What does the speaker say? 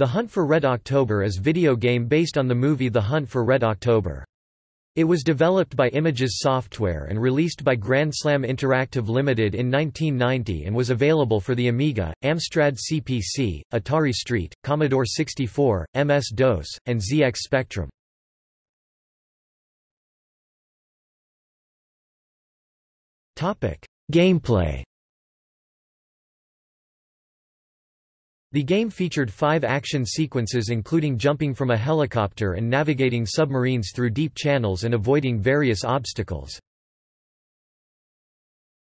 The Hunt for Red October is video game based on the movie The Hunt for Red October. It was developed by Images Software and released by Grand Slam Interactive Limited in 1990 and was available for the Amiga, Amstrad CPC, Atari ST, Commodore 64, MS-DOS, and ZX Spectrum. Gameplay The game featured five action sequences including jumping from a helicopter and navigating submarines through deep channels and avoiding various obstacles.